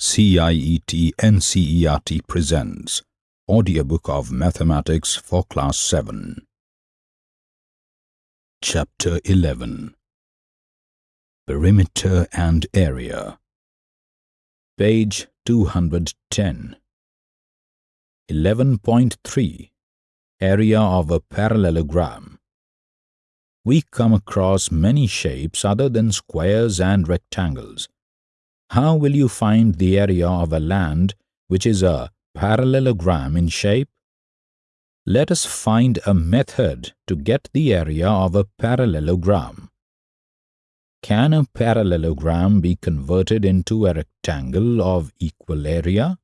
CIET NCERT presents Audiobook of Mathematics for Class 7 Chapter 11 Perimeter and Area. Page 210 11.3 Area of a parallelogram. We come across many shapes other than squares and rectangles how will you find the area of a land which is a parallelogram in shape? Let us find a method to get the area of a parallelogram. Can a parallelogram be converted into a rectangle of equal area?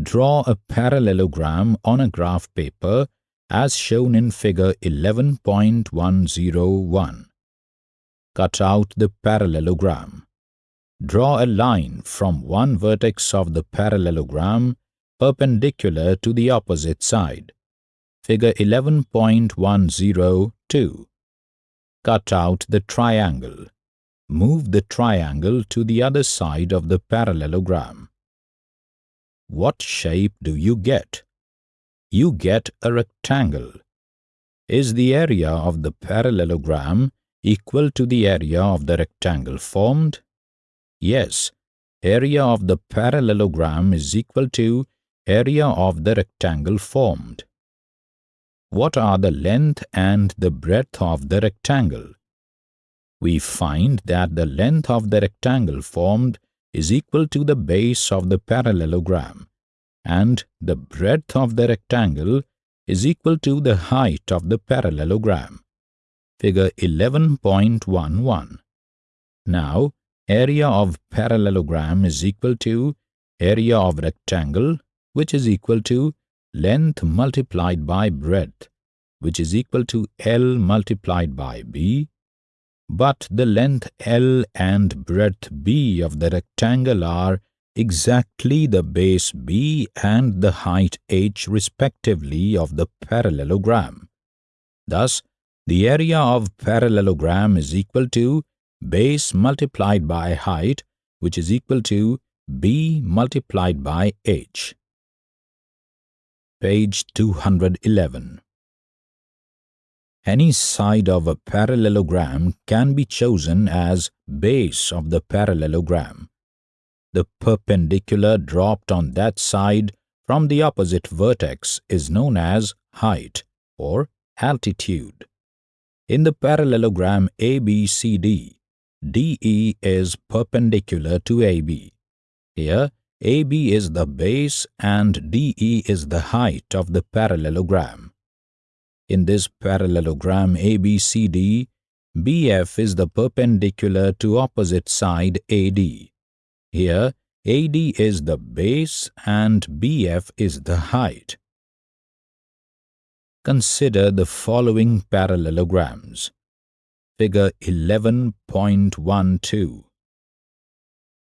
Draw a parallelogram on a graph paper as shown in figure 11.101. Cut out the parallelogram. Draw a line from one vertex of the parallelogram perpendicular to the opposite side. Figure 11.102. Cut out the triangle. Move the triangle to the other side of the parallelogram. What shape do you get? You get a rectangle. Is the area of the parallelogram equal to the area of the rectangle formed? Yes, area of the parallelogram is equal to area of the rectangle formed. What are the length and the breadth of the rectangle? We find that the length of the rectangle formed is equal to the base of the parallelogram and the breadth of the rectangle is equal to the height of the parallelogram. Figure 11.11. Now, area of parallelogram is equal to area of rectangle which is equal to length multiplied by breadth which is equal to L multiplied by B but the length L and breadth B of the rectangle are exactly the base B and the height H respectively of the parallelogram. Thus, the area of parallelogram is equal to base multiplied by height which is equal to b multiplied by h. Page 211 Any side of a parallelogram can be chosen as base of the parallelogram. The perpendicular dropped on that side from the opposite vertex is known as height or altitude. In the parallelogram ABCD, DE is perpendicular to AB. Here, AB is the base and DE is the height of the parallelogram. In this parallelogram ABCD, BF is the perpendicular to opposite side AD. Here, AD is the base and BF is the height. Consider the following parallelograms. Figure 11.12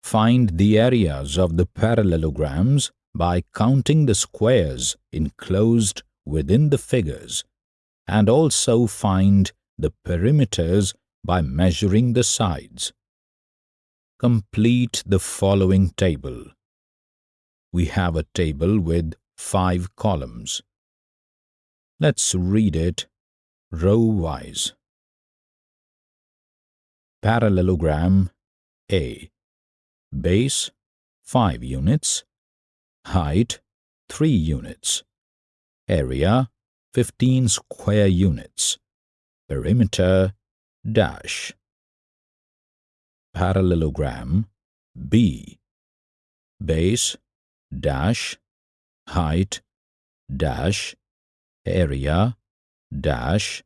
Find the areas of the parallelograms by counting the squares enclosed within the figures and also find the perimeters by measuring the sides. Complete the following table. We have a table with five columns. Let's read it row-wise. Parallelogram A. Base 5 units. Height 3 units. Area 15 square units. Perimeter Dash. Parallelogram B. Base Dash. Height Dash. Area Dash.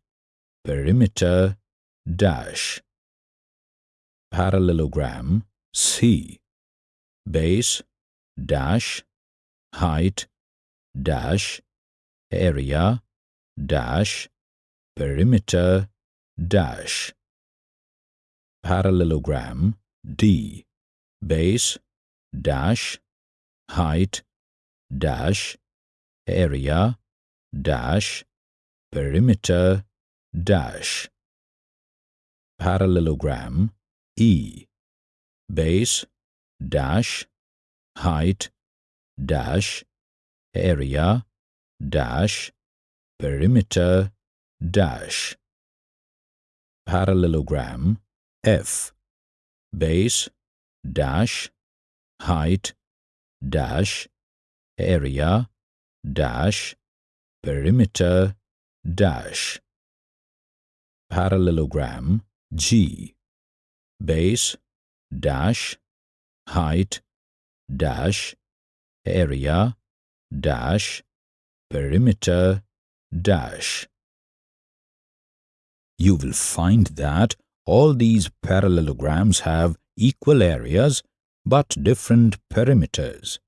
Perimeter Dash parallelogram C. Base dash height dash area dash perimeter dash. Parallelogram D. Base dash height dash area dash perimeter dash. Parallelogram E. Base dash height dash area dash perimeter dash. Parallelogram F. Base dash height dash area dash perimeter dash. Parallelogram G base dash height dash area dash perimeter dash you will find that all these parallelograms have equal areas but different perimeters.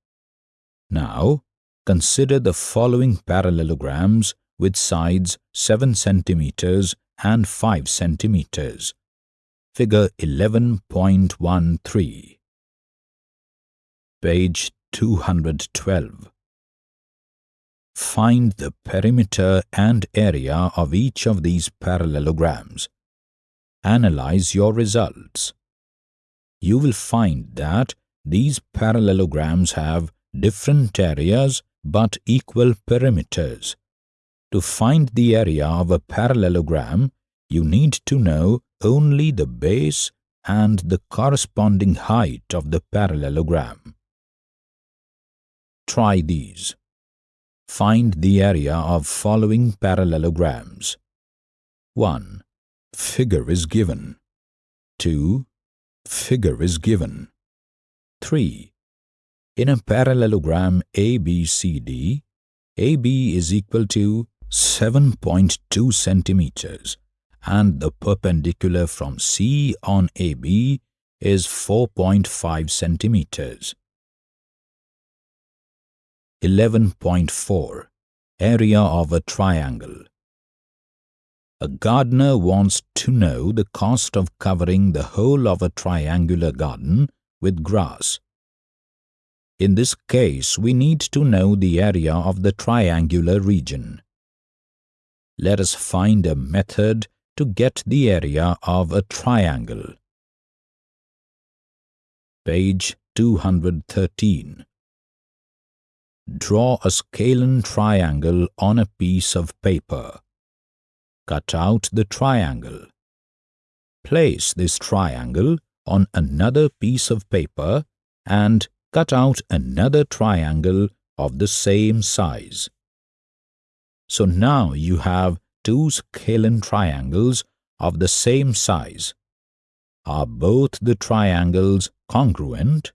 Now, consider the following parallelograms with sides 7 centimeters and 5 centimeters. Figure 11.13 Page 212 Find the perimeter and area of each of these parallelograms. Analyze your results. You will find that these parallelograms have different areas but equal perimeters. To find the area of a parallelogram, you need to know only the base and the corresponding height of the parallelogram. Try these. Find the area of following parallelograms. 1. Figure is given. 2. Figure is given. 3. In a parallelogram ABCD, AB is equal to 7.2 centimeters and the perpendicular from C on AB is 4.5 centimeters. 11.4 Area of a triangle A gardener wants to know the cost of covering the whole of a triangular garden with grass. In this case, we need to know the area of the triangular region. Let us find a method to get the area of a triangle. Page 213 Draw a scalene triangle on a piece of paper. Cut out the triangle. Place this triangle on another piece of paper and cut out another triangle of the same size. So now you have two scalene triangles of the same size. Are both the triangles congruent?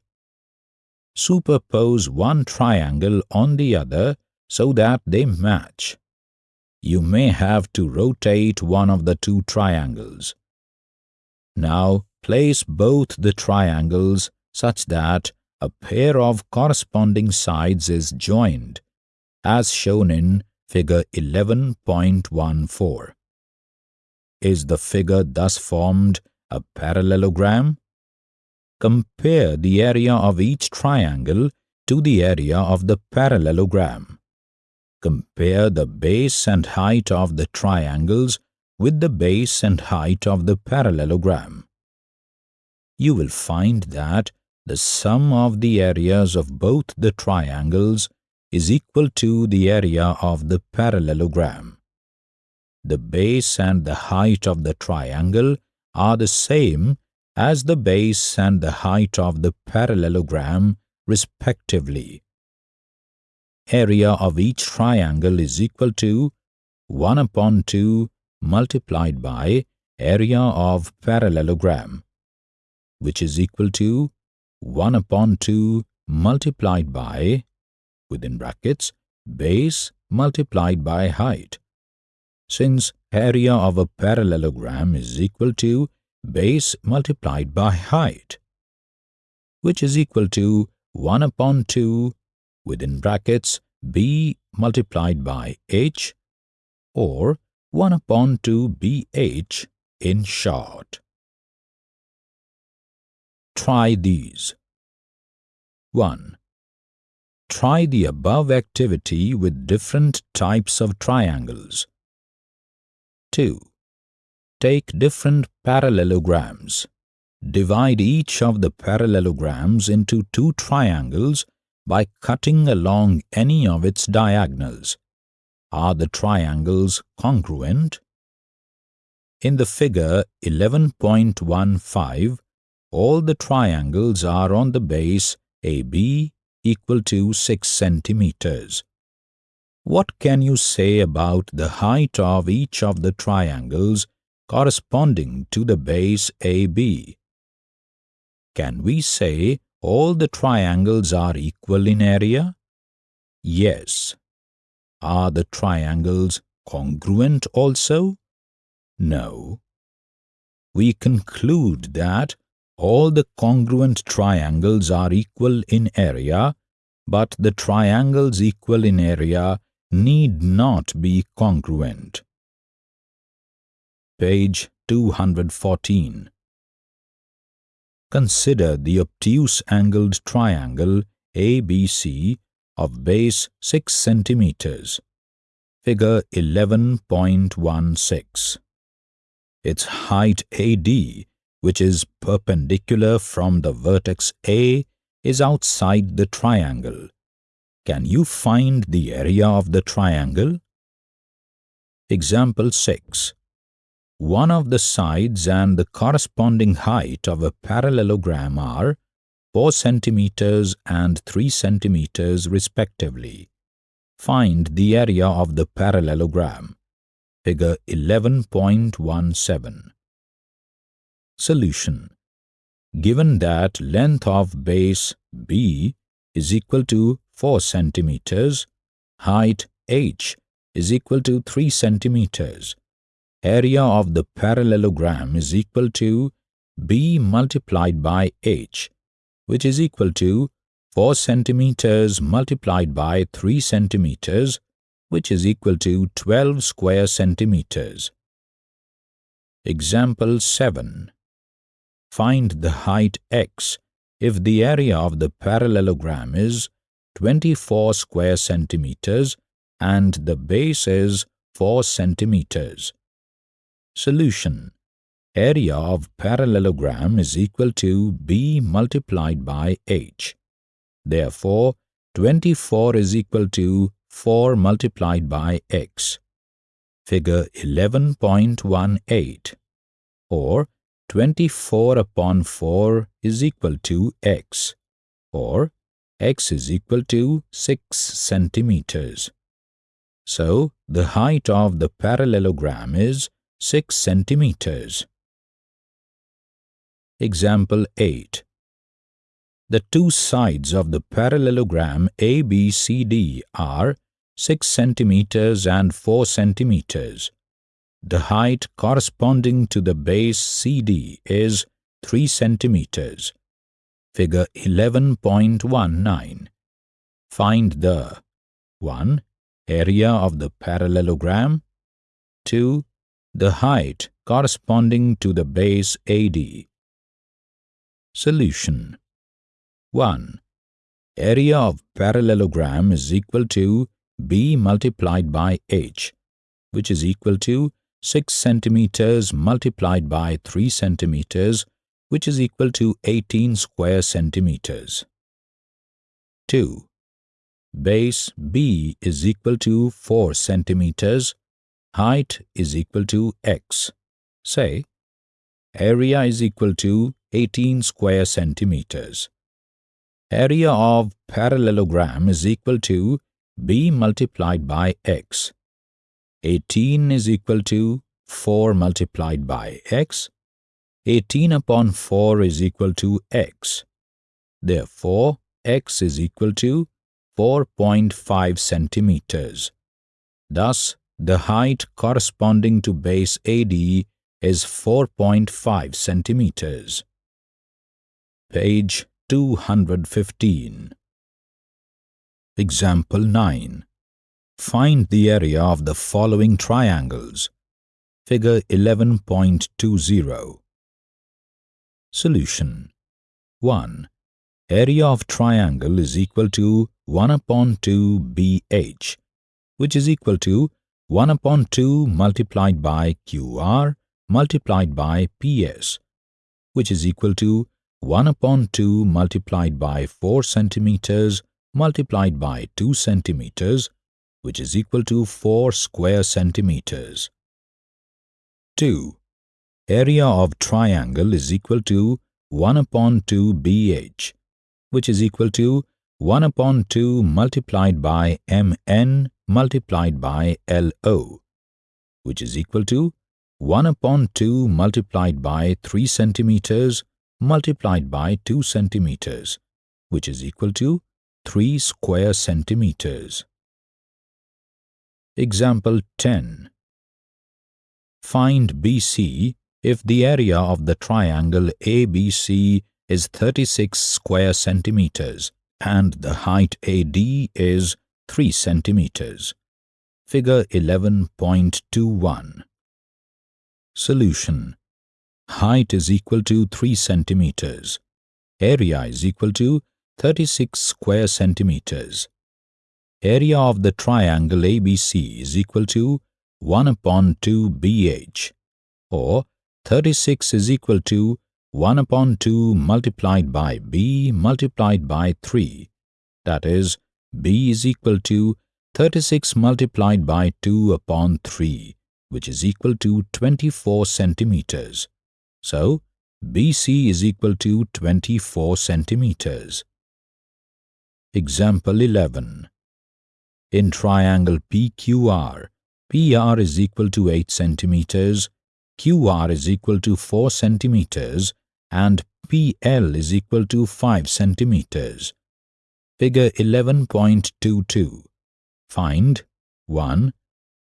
superpose one triangle on the other so that they match. You may have to rotate one of the two triangles. Now place both the triangles such that a pair of corresponding sides is joined, as shown in figure 11.14. Is the figure thus formed a parallelogram? compare the area of each triangle to the area of the parallelogram. Compare the base and height of the triangles with the base and height of the parallelogram. You will find that the sum of the areas of both the triangles is equal to the area of the parallelogram. The base and the height of the triangle are the same as the base and the height of the parallelogram respectively. Area of each triangle is equal to 1 upon 2 multiplied by area of parallelogram, which is equal to 1 upon 2 multiplied by, within brackets, base multiplied by height. Since area of a parallelogram is equal to base multiplied by height, which is equal to 1 upon 2 within brackets b multiplied by h or 1 upon 2 bh in short. Try these. 1. Try the above activity with different types of triangles. 2 take different parallelograms, Divide each of the parallelograms into two triangles by cutting along any of its diagonals. Are the triangles congruent? In the figure 11.15, all the triangles are on the base AB equal to 6 centimeters. What can you say about the height of each of the triangles corresponding to the base AB? Can we say all the triangles are equal in area? Yes. Are the triangles congruent also? No. We conclude that all the congruent triangles are equal in area, but the triangles equal in area need not be congruent. Page 214 Consider the obtuse angled triangle ABC of base 6 centimeters. Figure 11.16. Its height AD, which is perpendicular from the vertex A, is outside the triangle. Can you find the area of the triangle? Example 6 one of the sides and the corresponding height of a parallelogram are 4 cm and 3 cm respectively. Find the area of the parallelogram. Figure 11.17. Solution. Given that length of base B is equal to 4 cm, height h is equal to 3 centimeters area of the parallelogram is equal to b multiplied by h, which is equal to 4 centimeters multiplied by 3 centimeters, which is equal to 12 square centimeters. Example 7. Find the height x if the area of the parallelogram is 24 square centimeters and the base is 4 centimeters. Solution Area of parallelogram is equal to b multiplied by h. Therefore, 24 is equal to 4 multiplied by x. Figure 11.18 or 24 upon 4 is equal to x or x is equal to 6 centimeters. So, the height of the parallelogram is 6 centimeters. Example 8. The two sides of the parallelogram ABCD are 6 centimeters and 4 centimeters. The height corresponding to the base CD is 3 centimeters. Figure 11.19. Find the 1. Area of the parallelogram 2 the height corresponding to the base AD. Solution 1. Area of parallelogram is equal to B multiplied by H, which is equal to 6 centimeters multiplied by 3 centimeters, which is equal to 18 square centimeters. 2. Base B is equal to 4 centimeters height is equal to x. Say, area is equal to 18 square centimeters. Area of parallelogram is equal to b multiplied by x. 18 is equal to 4 multiplied by x. 18 upon 4 is equal to x. Therefore, x is equal to 4.5 centimeters. Thus, the height corresponding to base AD is 4.5 centimeters. Page 215 Example 9 Find the area of the following triangles. Figure 11.20 Solution 1. Area of triangle is equal to 1 upon 2 BH, which is equal to 1 upon 2 multiplied by QR multiplied by PS. which is equal to 1 upon 2 multiplied by 4 centimeters multiplied by 2 centimeters which is equal to 4 square centimeters. 2. Area of triangle is equal to 1 upon 2 BH which is equal to 1 upon 2 multiplied by MN multiplied by LO which is equal to 1 upon 2 multiplied by 3 centimeters multiplied by 2 centimeters, which is equal to 3 square centimeters. Example 10. Find BC if the area of the triangle ABC is 36 square centimeters and the height AD is 3 centimeters. Figure 11.21. Solution height is equal to 3 centimeters. Area is equal to 36 square centimeters. Area of the triangle ABC is equal to 1 upon 2 BH or 36 is equal to 1 upon 2 multiplied by B multiplied by 3. That is, B is equal to 36 multiplied by 2 upon 3, which is equal to 24 centimeters. So, BC is equal to 24 centimeters. Example 11. In triangle PQR, PR is equal to 8 centimeters, QR is equal to 4 centimeters, and PL is equal to 5 centimeters. Figure 11.22. Find 1.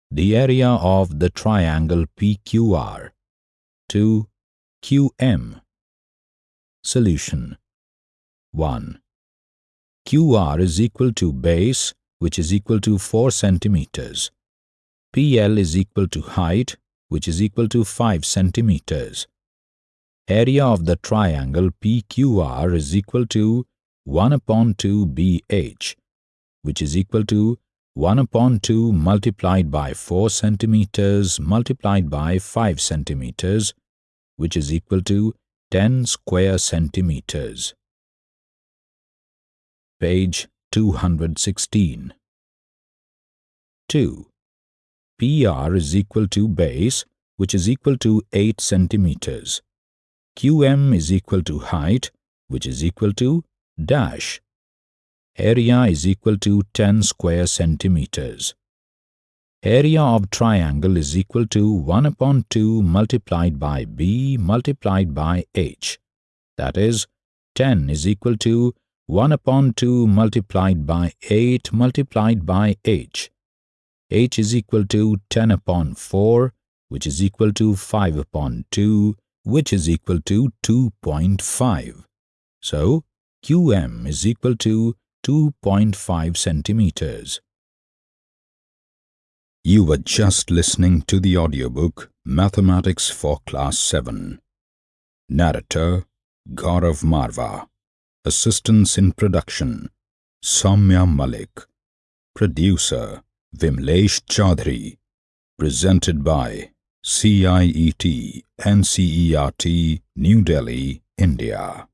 The area of the triangle PQR. 2. QM Solution 1. QR is equal to base which is equal to 4 centimeters. PL is equal to height which is equal to 5 centimeters. Area of the triangle PQR is equal to 1 upon 2 BH which is equal to 1 upon 2 multiplied by 4 centimeters multiplied by 5 centimeters which is equal to 10 square centimeters. Page 216. 2. PR is equal to base, which is equal to 8 centimeters. QM is equal to height, which is equal to dash. Area is equal to 10 square centimeters. Area of triangle is equal to 1 upon 2 multiplied by b multiplied by h. That is, 10 is equal to 1 upon 2 multiplied by 8 multiplied by h. h is equal to 10 upon 4, which is equal to 5 upon 2, which is equal to 2.5. So, qm is equal to 2.5 centimeters. You were just listening to the audiobook Mathematics for Class 7. Narrator Gaurav Marva. Assistance in production Soumya Malik. Producer Vimlesh Chaudhary. Presented by CIET NCERT New Delhi, India.